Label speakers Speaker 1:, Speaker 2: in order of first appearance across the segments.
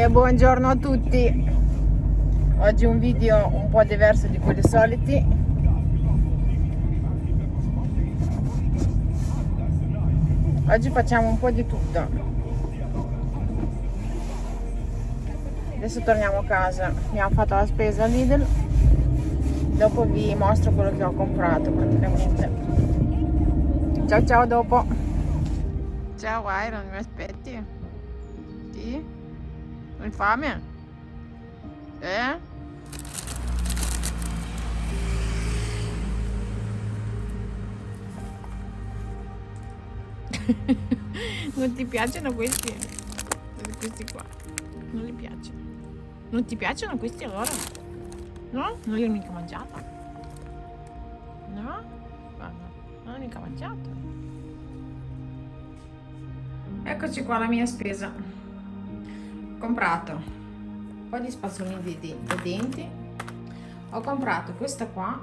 Speaker 1: e buongiorno a tutti. Oggi un video un po' diverso di quelli soliti. Oggi facciamo un po' di tutto. Adesso torniamo a casa. Abbiamo fatto la spesa a Lidl. Dopo vi mostro quello che ho comprato praticamente. Ciao ciao dopo. Ciao Iron hai fame? eh? non ti piacciono questi? Questi qua. Non gli piacciono. Non ti piacciono questi allora? No? Non li ho mica mangiato. No? Guarda, non ho mica mangiato. Eccoci qua la mia spesa. Comprato un po' di spazzolini di denti. Ho comprato questa qua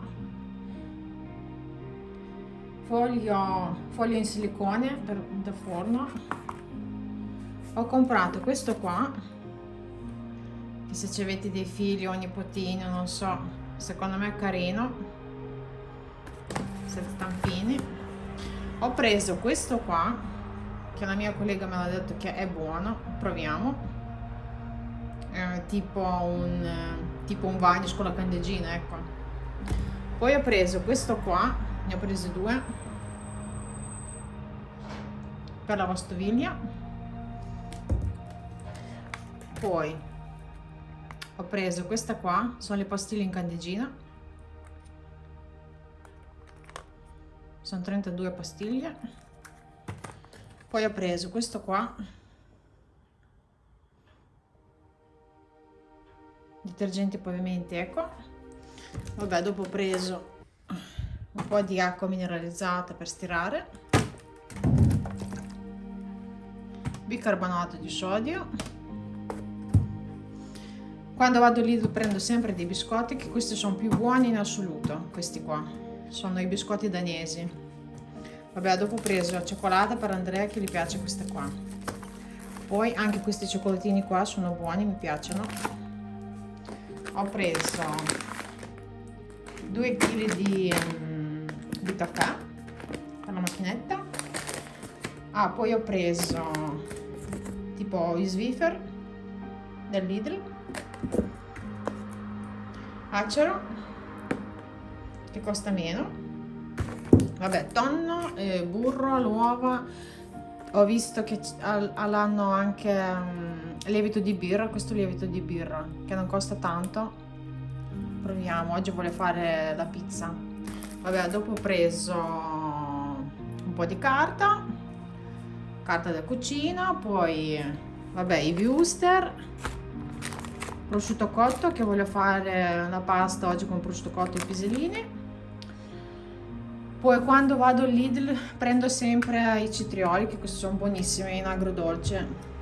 Speaker 1: foglio, foglio in silicone per, da forno. Ho comprato questo qua che se ci avete dei figli o nipotini non so secondo me è carino sette stampini. Ho preso questo qua che la mia collega me l'ha detto che è buono proviamo eh, tipo un tipo un vanish con la candeggina ecco. Poi ho preso questo qua ne ho presi due. Per la lavastoviglie poi ho preso questa qua sono le pastiglie in candeggina. Sono 32 pastiglie. Poi ho preso questo qua detergente pavimenti ecco. Vabbè dopo ho preso un po' di acqua mineralizzata per stirare. Bicarbonato di sodio. Quando vado lì prendo sempre dei biscotti che questi sono più buoni in assoluto questi qua. Sono i biscotti danesi. Vabbè dopo ho preso la cioccolata per Andrea che gli piace questa qua. Poi anche questi cioccolatini qua sono buoni mi piacciono ho preso 2 kg di um, di caffè con la macchinetta. Ah poi ho preso tipo i Swiffer del Lidl. Acero che costa meno. Vabbè tonno eh, burro l'uova ho visto che hanno anche um, lievito di birra questo lievito di birra che non costa tanto. Proviamo oggi vuole fare la pizza. Vabbè dopo ho preso un po' di carta carta da cucina poi vabbè i wuster prosciutto cotto che voglio fare la pasta oggi con prosciutto cotto e pisellini poi quando vado al Lidl prendo sempre i citrioli che questi sono buonissimi in agrodolce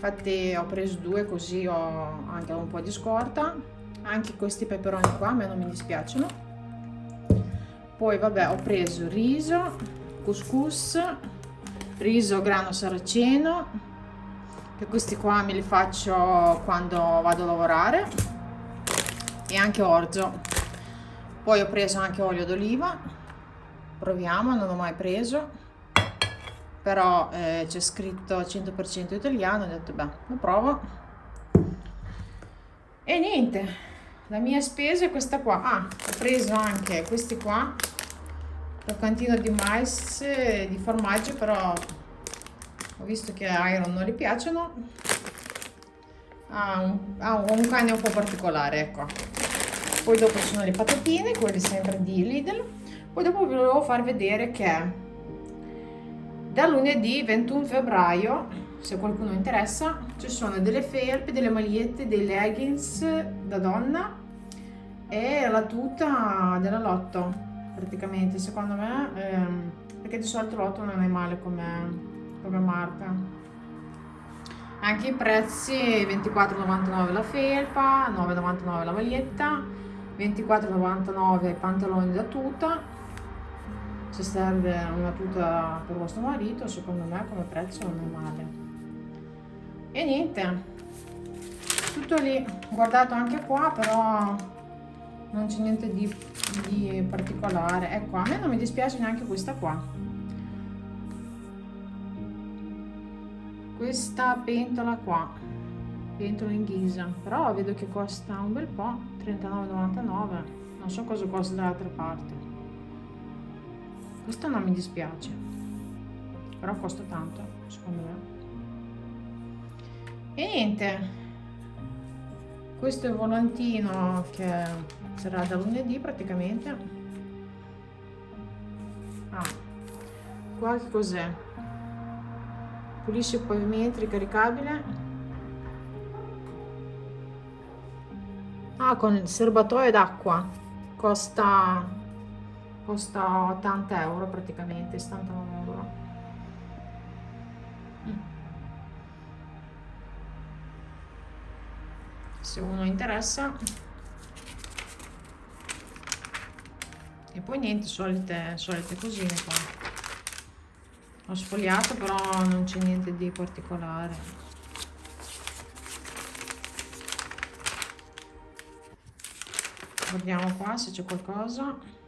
Speaker 1: infatti ho preso due così ho anche un po' di scorta. Anche questi peperoni qua a me non mi dispiacciono. Poi vabbè ho preso riso couscous riso grano saraceno che questi qua me li faccio quando vado a lavorare. E anche orzo. Poi ho preso anche olio d'oliva. Proviamo non ho mai preso però eh, c'è scritto 100% italiano ho detto beh lo provo e niente la mia spesa è questa qua. Ah ho preso anche questi qua croccantino di mais di formaggio però ho visto che a Iron non gli piacciono. Ha un, ha un cane un po' particolare ecco. Poi dopo ci sono le patatine quelle sempre di Lidl. Poi dopo vi volevo far vedere che da lunedì 21 febbraio se qualcuno interessa ci sono delle felpe delle magliette dei leggings da donna e la tuta della lotto praticamente. Secondo me ehm, perché di solito lotto non è male come, come marca. Anche i prezzi 24,99 la felpa 9,99 la maglietta 24,99 pantaloni da tuta se serve una tuta per vostro marito secondo me come prezzo non è male. E niente tutto lì. Guardato anche qua però non c'è niente di, di particolare. Ecco a me non mi dispiace neanche questa qua. Questa pentola qua pentola in ghisa. Però vedo che costa un bel po' 39,99 non so cosa costa dall'altra parte questo non mi dispiace però costa tanto secondo me. E niente questo è il volantino che sarà da lunedì praticamente. Ah qua che cos'è? Pulisce i pavimenti ricaricabile. Ah con il serbatoio d'acqua. Costa costa 80 euro praticamente 79 euro. Se uno interessa. E poi niente solite solite cosine qua. Ho sfogliato però non c'è niente di particolare. Guardiamo qua se c'è qualcosa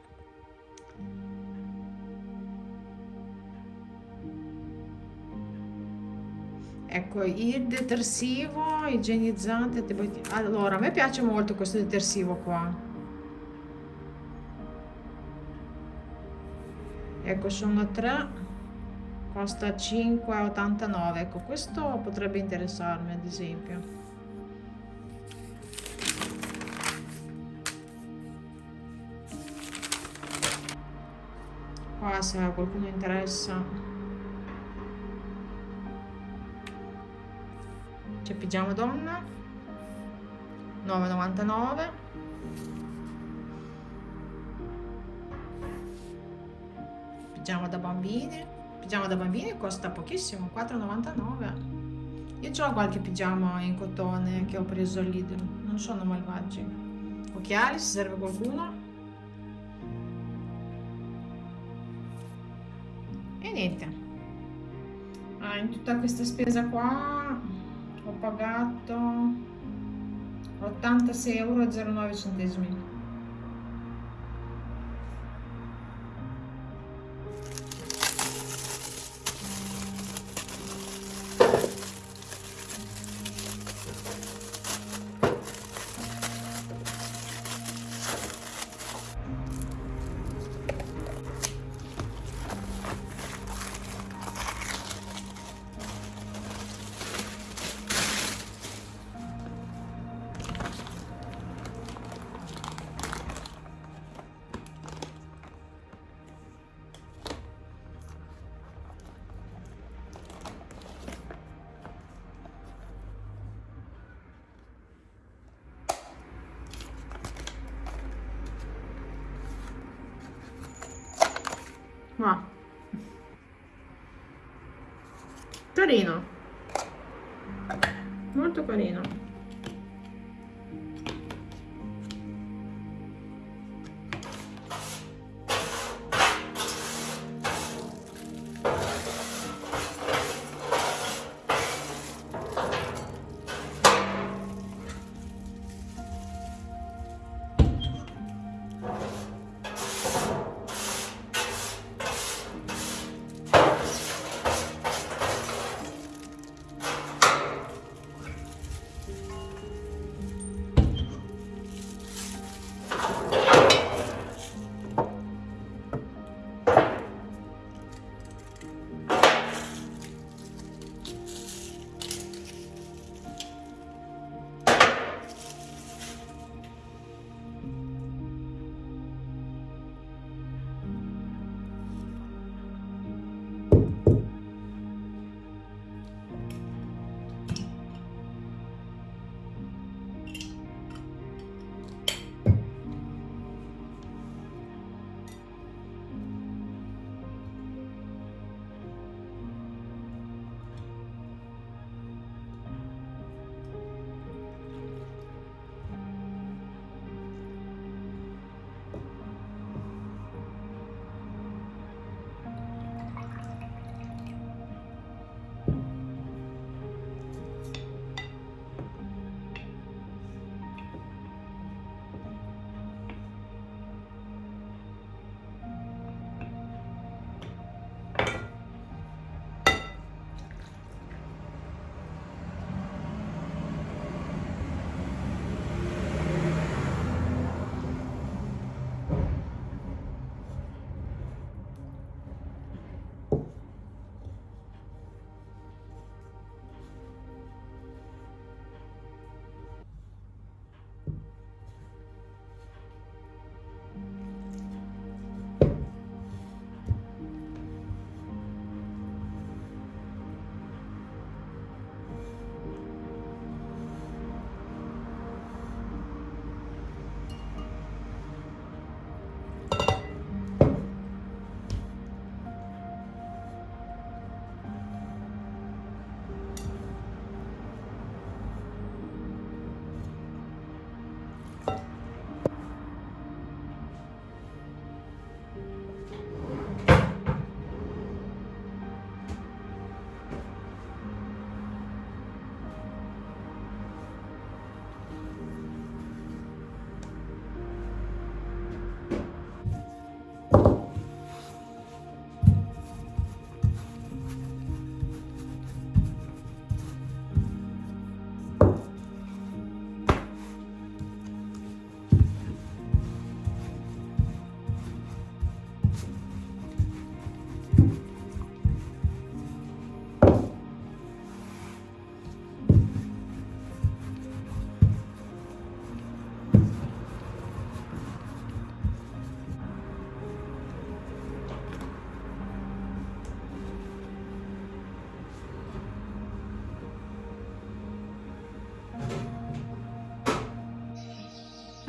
Speaker 1: ecco il detersivo igienizzante allora a me piace molto questo detersivo qua. Ecco sono tre costa 5,89 ecco questo potrebbe interessarmi ad esempio. Qua se a qualcuno interessa c'è pigiama donna. 9,99 pigiama da bambini. Pigiama da bambini costa pochissimo 4,99 io ho qualche pigiama in cotone che ho preso al Lidl. Non sono malvagi occhiali se serve qualcuno. E niente. Ah, in tutta questa spesa qua ho pagato 86,09 euro carino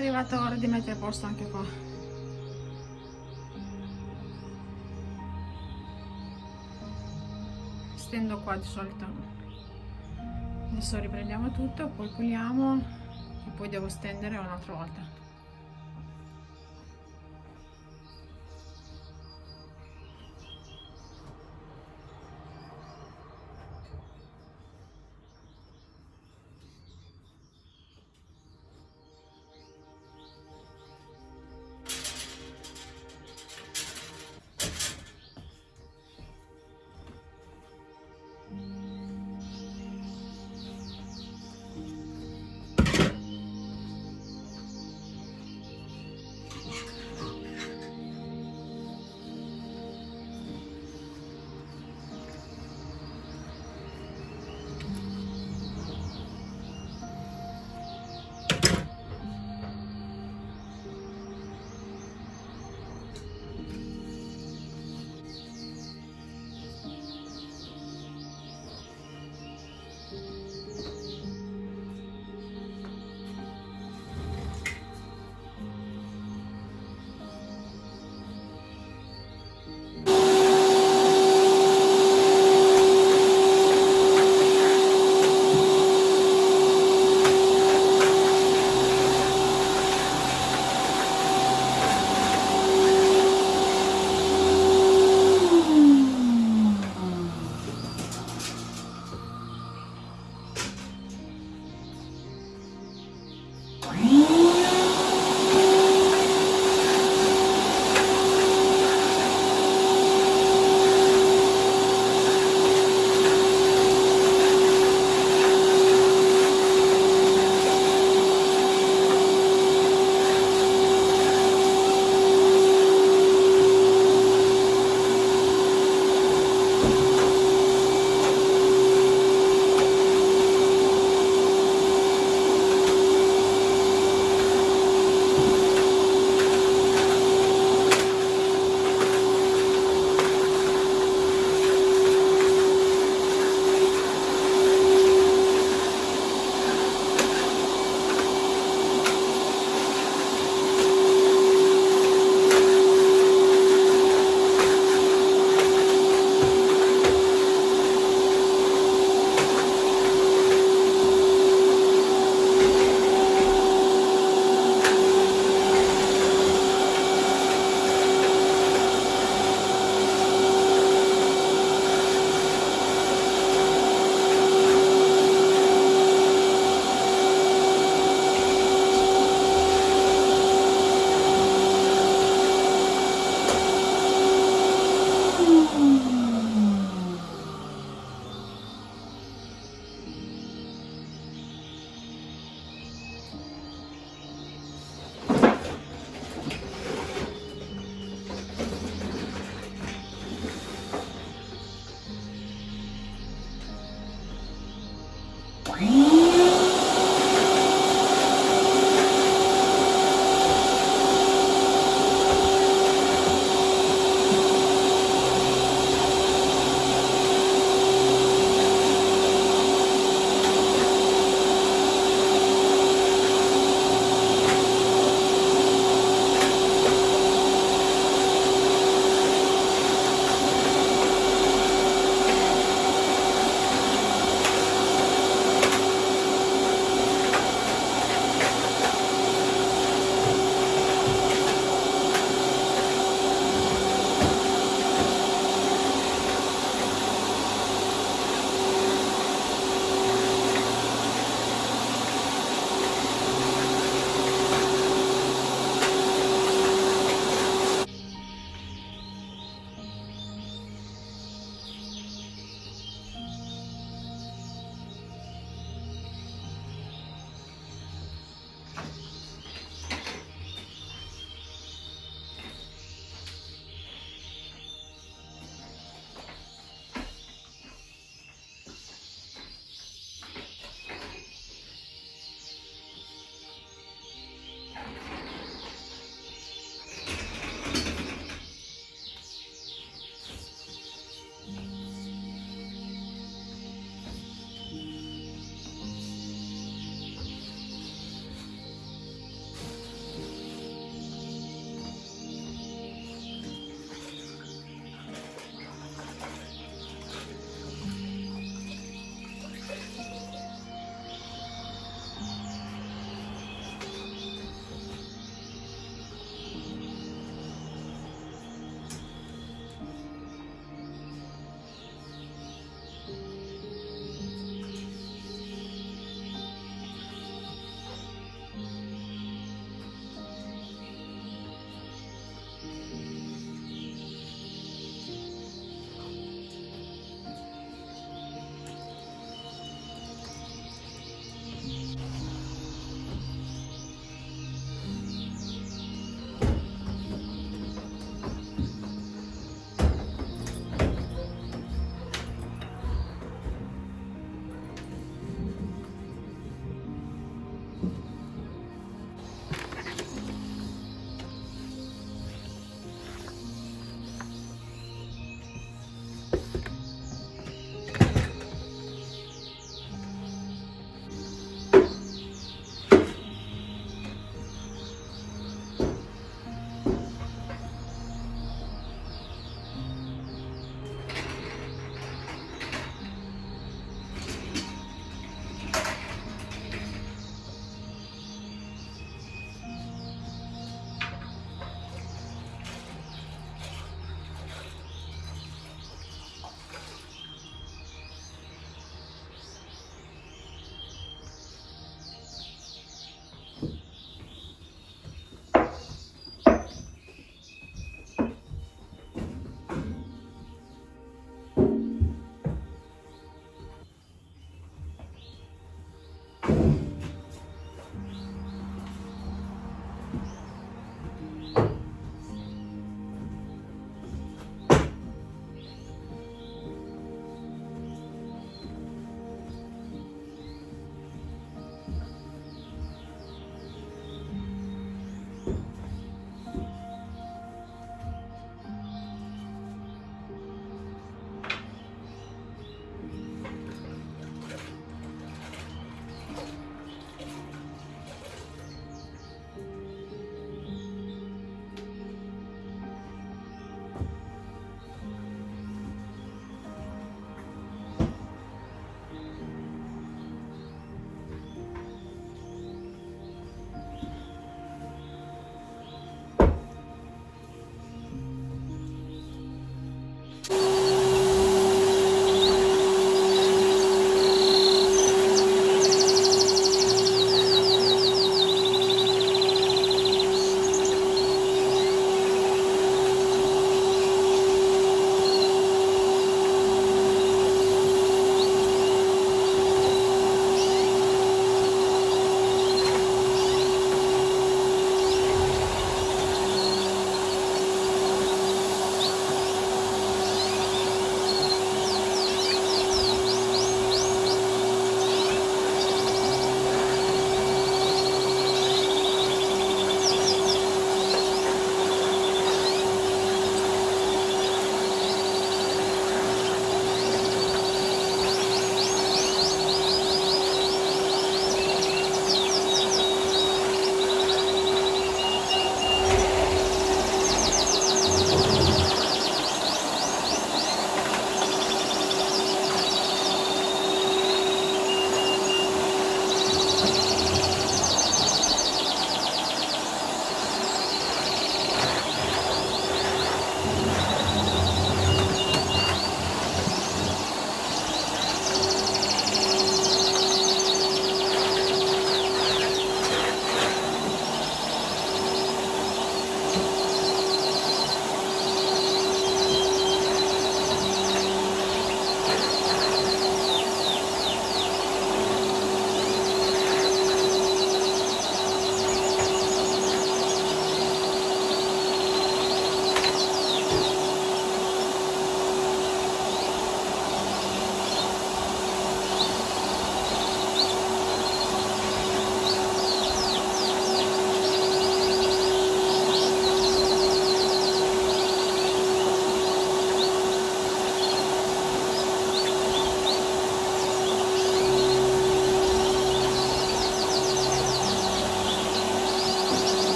Speaker 1: arrivata l'ora di mettere a posto anche qua. Stendo qua di solito. Adesso riprendiamo tutto poi puliamo e poi devo stendere un'altra volta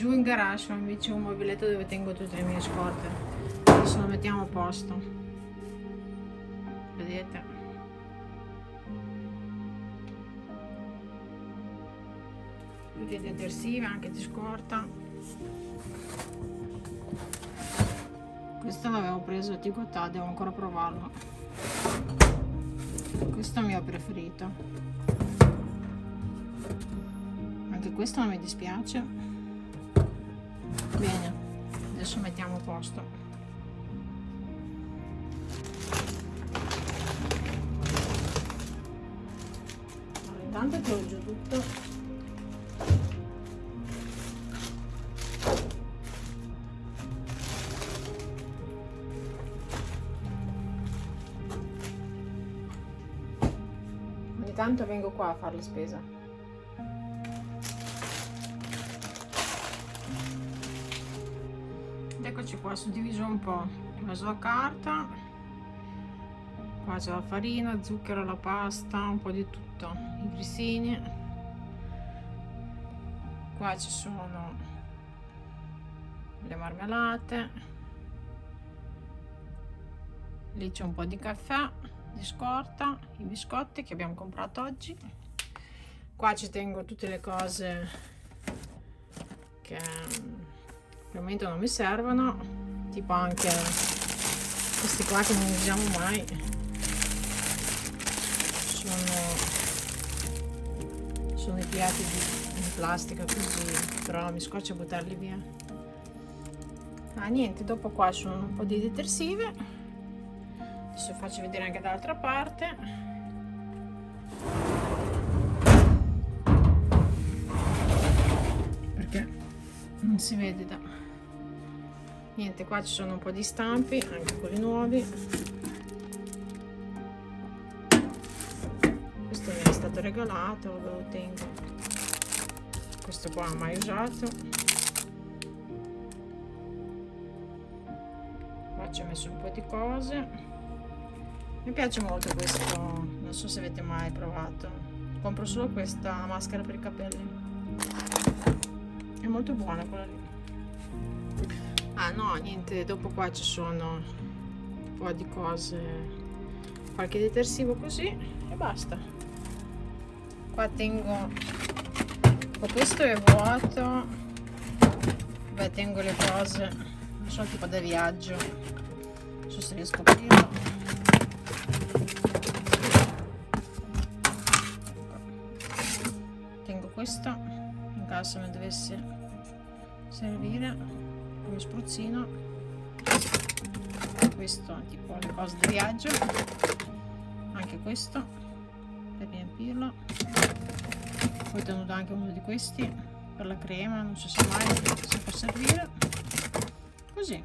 Speaker 1: giù in garage ho invece un mobiletto dove tengo tutte le mie scorte. Adesso lo mettiamo a posto. Vedete? Tutti detersivi anche di scorta. Questo l'avevo preso a Ticotà devo ancora provarlo. Questo è il mio preferito. Anche questo non mi dispiace bene adesso mettiamo a posto. Allora, intanto giù tutto. Ogni tanto vengo qua a fare la spesa qua suddiviso un po' la sua carta qua c'è la farina zucchero la pasta un po' di tutto. I grissini. Qua ci sono le marmellate. Lì c'è un po' di caffè di scorta i biscotti che abbiamo comprato oggi. Qua ci tengo tutte le cose che al momento non mi servono tipo anche questi qua che non usiamo mai. Sono sono i piatti di, in plastica così però mi scoccia buttarli via. Ah niente dopo qua sono un po' di detersive. Adesso faccio vedere anche dall'altra parte. Perché? Non si vede da niente qua ci sono un po' di stampi anche quelli nuovi. Questo mi è stato regalato ve lo tengo. Questo qua mai usato. Qua ci ho messo un po' di cose. Mi piace molto questo non so se avete mai provato. Compro solo questa maschera per i capelli. È molto buona quella lì ah no niente dopo qua ci sono un po' di cose qualche detersivo così e basta. Qua tengo questo è vuoto. Beh tengo le cose non so tipo da viaggio non so se riesco a aprirlo. Questo in caso mi dovesse servire come spruzzino. Questo tipo di viaggio. Anche questo per riempirlo. Poi tenuto anche uno di questi per la crema non so se mai se può servire. Così.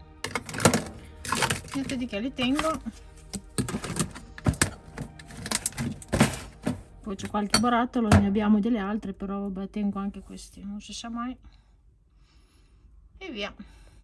Speaker 1: Niente di che li tengo. Poi c'è qualche barattolo ne abbiamo delle altre però vabbè tengo anche questi non si sa mai. E via